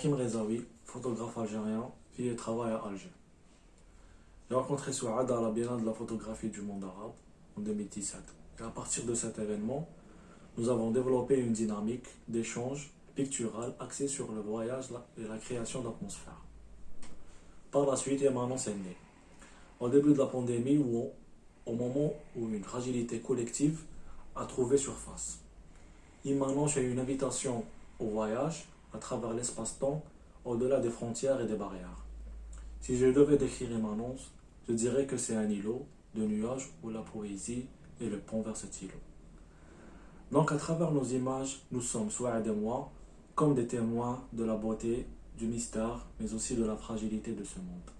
Hakim Rezaoui, photographe algérien, vit et travaille à Alger. J'ai rencontré Souad à la Biennale de la photographie du monde arabe en 2017. Et à partir de cet événement, nous avons développé une dynamique d'échange pictural axée sur le voyage et la création d'atmosphère. Par la suite, Emmanuel s'est né. Au début de la pandémie, ou au moment où une fragilité collective a trouvé surface. Immanent est une invitation au voyage à travers l'espace-temps, au-delà des frontières et des barrières. Si je devais décrire Immanence, je dirais que c'est un îlot de nuages où la poésie est le pont vers cet îlot. Donc à travers nos images, nous sommes, soit et moi, comme des témoins de la beauté, du mystère, mais aussi de la fragilité de ce monde.